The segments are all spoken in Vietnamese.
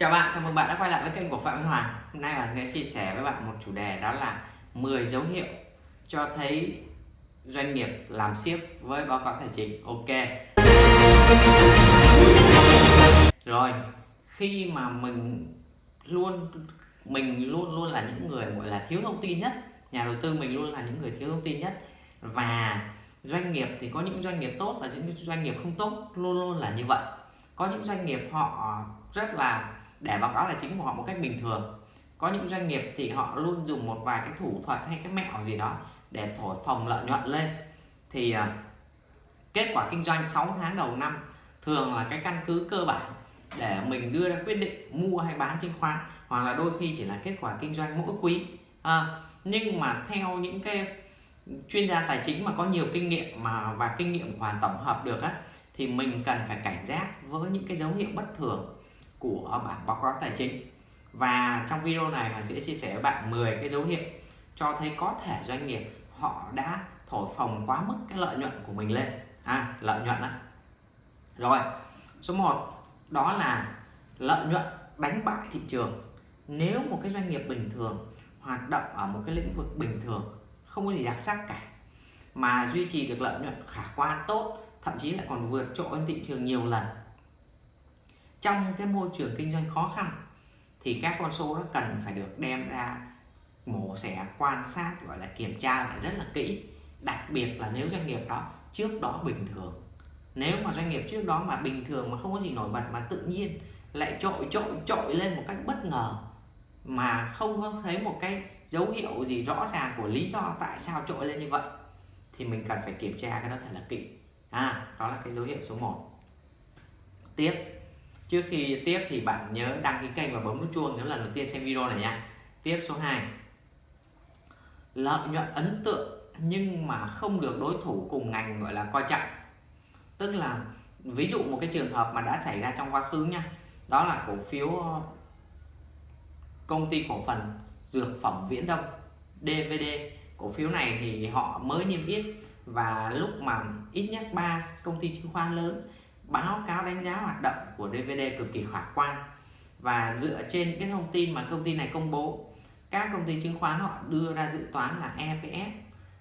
Chào bạn, chào mừng bạn đã quay lại với kênh của Phạm Văn Hoàng Hôm nay bạn sẽ chia sẻ với bạn một chủ đề đó là 10 dấu hiệu cho thấy doanh nghiệp làm siếc với báo cáo tài chính. Ok. Rồi, khi mà mình luôn mình luôn luôn là những người gọi là thiếu thông tin nhất Nhà đầu tư mình luôn là những người thiếu thông tin nhất Và doanh nghiệp thì có những doanh nghiệp tốt và những doanh nghiệp không tốt luôn luôn là như vậy. Có những doanh nghiệp họ rất là để báo cáo tài chính của họ một cách bình thường. Có những doanh nghiệp thì họ luôn dùng một vài cái thủ thuật hay cái mẹo gì đó để thổi phồng lợi nhuận lên. Thì uh, kết quả kinh doanh 6 tháng đầu năm thường là cái căn cứ cơ bản để mình đưa ra quyết định mua hay bán chứng khoán hoặc là đôi khi chỉ là kết quả kinh doanh mỗi quý. À, nhưng mà theo những cái chuyên gia tài chính mà có nhiều kinh nghiệm mà và kinh nghiệm hoàn tổng hợp được á thì mình cần phải cảnh giác với những cái dấu hiệu bất thường của bảng báo cáo tài chính. Và trong video này mình sẽ chia sẻ với bạn 10 cái dấu hiệu cho thấy có thể doanh nghiệp họ đã thổi phồng quá mức cái lợi nhuận của mình lên. À lợi nhuận đó rồi, số 1 đó là lợi nhuận đánh bại thị trường. Nếu một cái doanh nghiệp bình thường hoạt động ở một cái lĩnh vực bình thường, không có gì đặc sắc cả, mà duy trì được lợi nhuận khả quan, tốt, thậm chí lại còn vượt trội hơn thị trường nhiều lần trong cái môi trường kinh doanh khó khăn, thì các con số đó cần phải được đem ra mổ xẻ, quan sát, gọi là kiểm tra lại rất là kỹ. Đặc biệt là nếu doanh nghiệp đó trước đó bình thường. Nếu mà doanh nghiệp trước đó mà bình thường mà không có gì nổi bật mà tự nhiên lại trội trội trội lên một cách bất ngờ, mà không có thấy một cái dấu hiệu gì rõ ràng của lý do tại sao trội lên như vậy, thì mình cần phải kiểm tra cái đó thật là kỹ. À đó là cái dấu hiệu số 1 tiếp trước khi tiếp thì bạn nhớ đăng ký kênh và bấm nút chuông nếu lần đầu tiên xem video này nha. Tiếp số 2 lợi nhuận ấn tượng nhưng mà không được đối thủ cùng ngành, gọi là, coi trọng. Tức là, ví dụ một cái trường hợp mà đã xảy ra trong quá khứ nha, đó là cổ phiếu ờ, công ty cổ phần dược phẩm Viễn Đông DVD cổ phiếu này thì họ mới niêm yết và lúc mà ít nhất ba công ty chứng khoán lớn báo cáo đánh giá hoạt động của DVD cực kỳ khả quan. Và dựa trên cái thông tin mà công ty này công bố các công ty chứng khoán họ đưa ra dự toán là EPS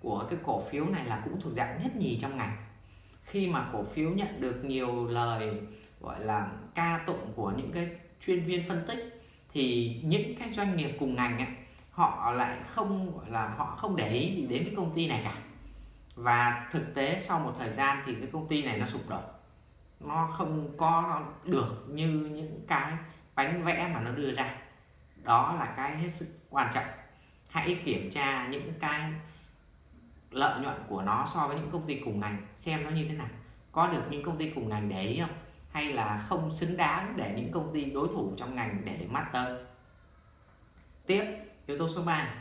của cái cổ phiếu này là cũng thuộc dạng nhất nhì trong ngành. Khi mà cổ phiếu nhận được nhiều lời gọi là ca tụng của những cái chuyên viên phân tích thì những cái doanh nghiệp cùng ngành ấy, họ lại không gọi là họ không để ý gì đến cái công ty này cả. Và thực tế sau một thời gian thì cái công ty này nó sụp đổ nó không có được như những cái bánh vẽ mà nó đưa ra. Đó là cái hết sức quan trọng. Hãy kiểm tra những cái lợi nhuận của nó so với những công ty cùng ngành, xem nó như thế nào. Có được những công ty cùng ngành để ý không? Hay là không xứng đáng để những công ty đối thủ trong ngành để mắt tới? Tiếp, yếu tố số 3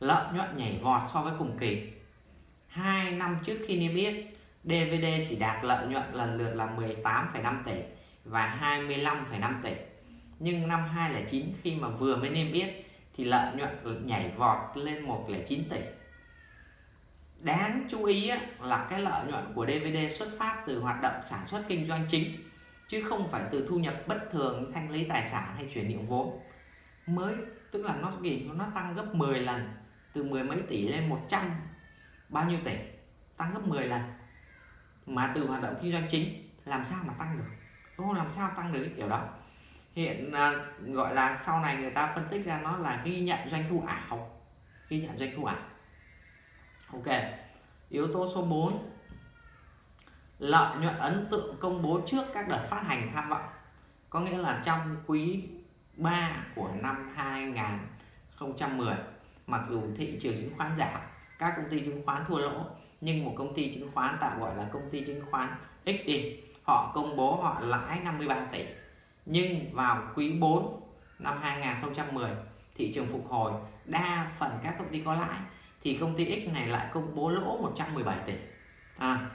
lợi nhuận nhảy vọt so với cùng kỳ. Hai năm trước khi niêm yết DVD chỉ đạt lợi nhuận lần lượt là 18,5 tỷ và 25,5 tỷ. Nhưng năm 2009 khi mà vừa mới niêm yết thì lợi nhuận nhảy vọt lên 109 tỷ. Đáng chú ý là cái lợi nhuận của DVD xuất phát từ hoạt động sản xuất kinh doanh chính chứ không phải từ thu nhập bất thường thanh lý tài sản hay chuyển nhượng vốn. Mới tức là nó gì nó tăng gấp 10 lần từ mười mấy tỷ lên 100 bao nhiêu tỷ? Tăng gấp 10 lần mà từ hoạt động kinh doanh chính làm sao mà tăng được? Đúng không làm sao tăng được cái kiểu đó? Hiện à, gọi là sau này người ta phân tích ra nó là ghi nhận doanh thu ảo. Ghi nhận doanh thu ảo. Ok yếu tố số 4 lợi nhuận ấn tượng công bố trước các đợt phát hành tham vọng. Có nghĩa là trong quý 3 của năm 2010 mặc dù thị trường chứng khoán giảm các công ty chứng khoán thua lỗ nhưng một công ty chứng khoán tạm gọi là công ty chứng khoán X đi họ công bố họ lãi 53 tỷ. Nhưng vào quý 4 năm 2010 thị trường phục hồi đa phần các công ty có lãi thì công ty X này lại công bố lỗ 117 tỷ. À,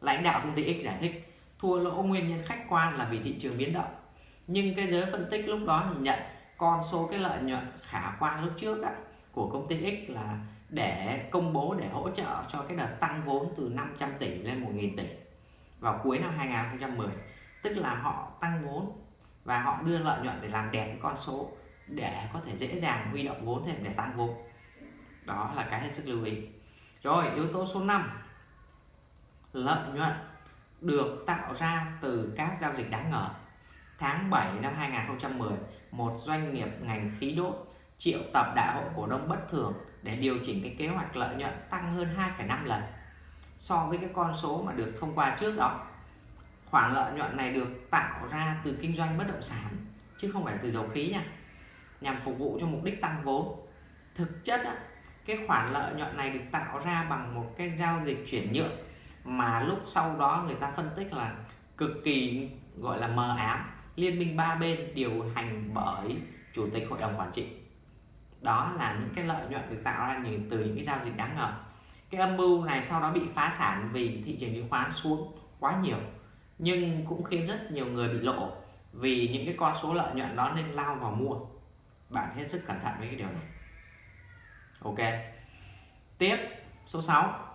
lãnh đạo công ty X giải thích thua lỗ nguyên nhân khách quan là vì thị trường biến động. Nhưng cái giới phân tích lúc đó nhìn nhận con số cái lợi nhuận khả quan lúc trước á, của công ty X là để công bố để hỗ trợ cho cái đợt tăng vốn từ 500 tỷ lên 1.000 tỷ vào cuối năm 2010 tức là họ tăng vốn và họ đưa lợi nhuận để làm đẹp cái con số để có thể dễ dàng huy động vốn thêm để tăng vốn. Đó là cái hết sức lưu ý. Rồi, yếu tố số 5 lợi nhuận được tạo ra từ các giao dịch đáng ngờ. Tháng 7 năm 2010 một doanh nghiệp ngành khí đốt triệu tập đại hội cổ đông bất thường để điều chỉnh cái kế hoạch lợi nhuận tăng hơn 2,5 lần so với cái con số mà được thông qua trước đó. Khoản lợi nhuận này được tạo ra từ kinh doanh bất động sản chứ không phải từ dầu khí nha nhằm phục vụ cho mục đích tăng vốn. Thực chất á, cái khoản lợi nhuận này được tạo ra bằng một cái giao dịch chuyển nhượng mà lúc sau đó người ta phân tích là cực kỳ gọi là mờ ám liên minh ba bên điều hành bởi chủ tịch hội đồng quản trị đó là những cái lợi nhuận được tạo ra từ những cái giao dịch đáng ngờ. Cái âm mưu này sau đó bị phá sản vì thị trường chứng khoán xuống quá nhiều, nhưng cũng khiến rất nhiều người bị lộ vì những cái con số lợi nhuận đó nên lao vào mua. Bạn hết sức cẩn thận với cái điều này. Ok. Tiếp, số 6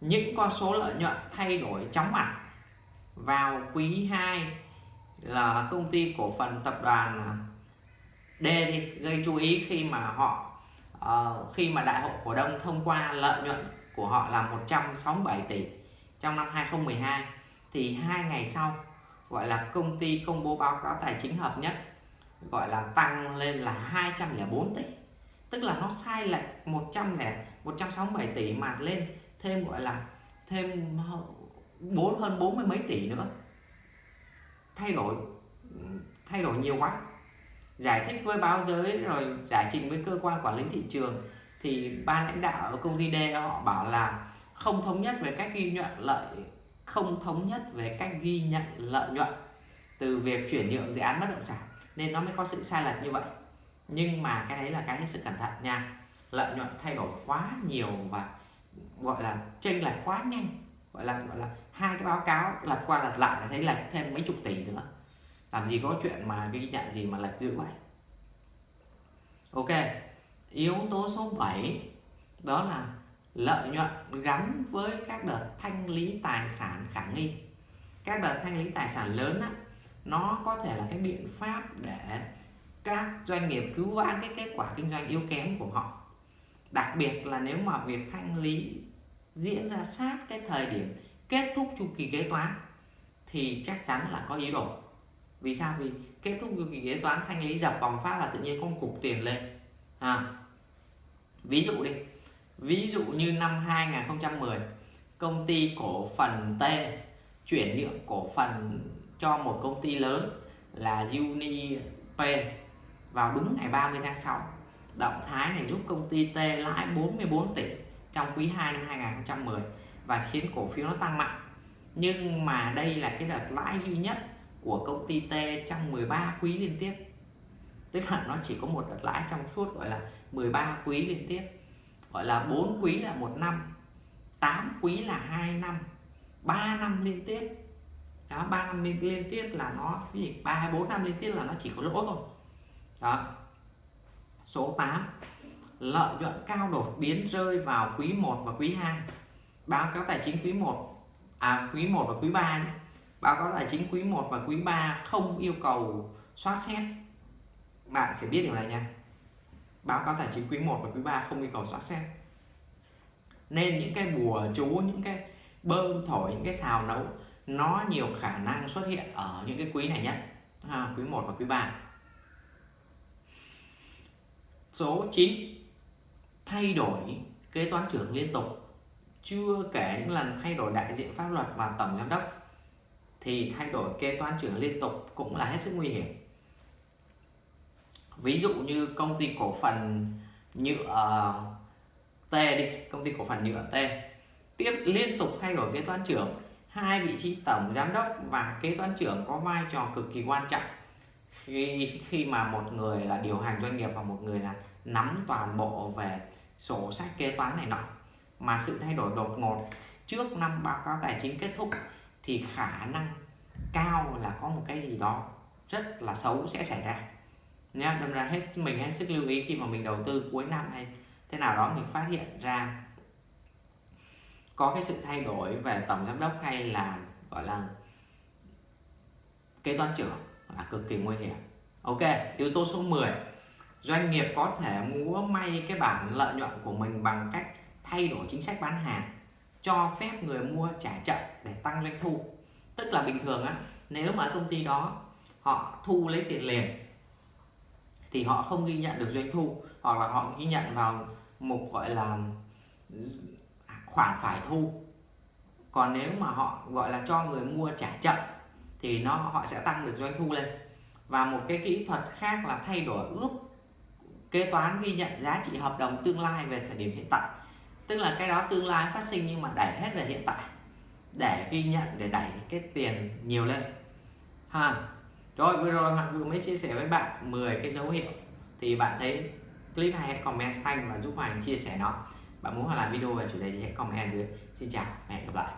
những con số lợi nhuận thay đổi chóng mặt vào quý 2 là công ty cổ phần tập đoàn D đi gây chú ý khi mà họ uh, khi mà đại hội cổ đông thông qua lợi nhuận của họ là 167 tỷ trong năm 2012 thì hai ngày sau gọi là công ty công bố báo cáo tài chính hợp nhất gọi là tăng lên là 204 tỷ. Tức là nó sai lệch 100 lẻ 167 tỷ mà lên thêm gọi là thêm bốn hơn bốn mươi mấy tỷ nữa. Thay đổi thay đổi nhiều quá giải thích với báo giới rồi giải trình với cơ quan quản lý thị trường, thì ban lãnh đạo ở công ty D họ bảo là không thống nhất về cách ghi nhận lợi, không thống nhất về cách ghi nhận lợi nhuận từ việc chuyển nhượng dự án bất động sản, nên nó mới có sự sai lệch như vậy. Nhưng mà cái đấy là cái hết sức cẩn thận nha, lợi nhuận thay đổi quá nhiều và gọi là chênh lệch quá nhanh, gọi là gọi là hai cái báo cáo lật qua lật lại là thấy lệch thêm mấy chục tỷ nữa làm gì có chuyện mà ghi nhận gì mà lệch dữ vậy ok yếu tố số 7 đó là lợi nhuận gắn với các đợt thanh lý tài sản khả nghi. Các đợt thanh lý tài sản lớn á, nó có thể là cái biện pháp để các doanh nghiệp cứu vãn cái kết quả kinh doanh yếu kém của họ. Đặc biệt là nếu mà việc thanh lý diễn ra sát cái thời điểm kết thúc chu kỳ kế toán thì chắc chắn là có ý đồ vì sao? Vì kết thúc chu kỳ kế toán thanh lý dập vòng phát là tự nhiên con cục tiền lên. À, ví dụ đi. Ví dụ như năm 2010 công ty cổ phần T chuyển nhượng cổ phần cho một công ty lớn là UniP vào đúng ngày 30 tháng 6 động thái này giúp công ty T lãi 44 tỷ trong quý 2 năm 2010 và khiến cổ phiếu nó tăng mạnh. Nhưng mà đây là cái đợt lãi duy nhất của công ty T trong 13 quý liên tiếp. Tức là nó chỉ có một đợt lãi trong suốt gọi là 13 quý liên tiếp. Gọi là 4 quý là một năm 8 quý là 2 năm 3 năm liên tiếp. Đó 3 năm liên, tiếp là nó cái gì 3 4 năm liên tiếp là nó chỉ có lỗ thôi. Đó. Số 8 lợi nhuận cao đột biến rơi vào quý 1 và quý 2 báo cáo tài chính quý 1 à quý 1 và quý 3 nhé báo cáo tài chính quý 1 và quý 3 không yêu cầu soát xét. Bạn phải biết điều này nha. Báo cáo tài chính quý 1 và quý 3 không yêu cầu soát xét. Nên những cái bùa chú những cái bơm thổi những cái xào nấu nó nhiều khả năng xuất hiện ở những cái quý này nhất. À, quý 1 và quý 3 số 9 thay đổi kế toán trưởng liên tục. Chưa kể những lần thay đổi đại diện pháp luật và tổng giám đốc thì thay đổi kế toán trưởng liên tục cũng là hết sức nguy hiểm. Ví dụ như công ty cổ phần nhựa ờ, T đi, công ty cổ phần nhựa T tiếp liên tục thay đổi kế toán trưởng, hai vị trí tổng giám đốc và kế toán trưởng có vai trò cực kỳ quan trọng. Khi khi mà một người là điều hành doanh nghiệp và một người là nắm toàn bộ về sổ sách kế toán này nọ. Mà sự thay đổi đột ngột trước năm báo cáo tài chính kết thúc thì khả năng cao là có một cái gì đó rất là xấu sẽ xảy ra. Nhá, đâm ra hết mình hết sức lưu ý khi mà mình đầu tư cuối năm hay thế nào đó, mình phát hiện ra có cái sự thay đổi về tổng giám đốc hay là, gọi là, kế toán trưởng là cực kỳ nguy hiểm. Ok, yếu tố số 10 doanh nghiệp có thể múa may cái bảng lợi nhuận của mình bằng cách thay đổi chính sách bán hàng cho phép người mua trả chậm để tăng doanh thu. Tức là bình thường á, nếu mà công ty đó họ thu lấy tiền liền, thì họ không ghi nhận được doanh thu, hoặc là họ ghi nhận vào mục gọi là à, khoản phải thu. Còn nếu mà họ, gọi là, cho người mua trả chậm, thì nó, họ sẽ tăng được doanh thu lên. Và một cái kỹ thuật khác là thay đổi ước, kế toán ghi nhận giá trị hợp đồng tương lai về thời điểm hiện tại tức là cái đó tương lai phát sinh nhưng mà đẩy hết về hiện tại. Để ghi nhận, để đẩy cái tiền nhiều lên. Ha. Rồi, vừa rồi Hoàng vừa mới chia sẻ với bạn 10 cái dấu hiệu. Thì bạn thấy clip hay hãy comment xanh và giúp Hoàng chia sẻ nó. Bạn muốn Hoàng làm video về chủ đề gì hãy comment dưới. Xin chào và hẹn gặp lại.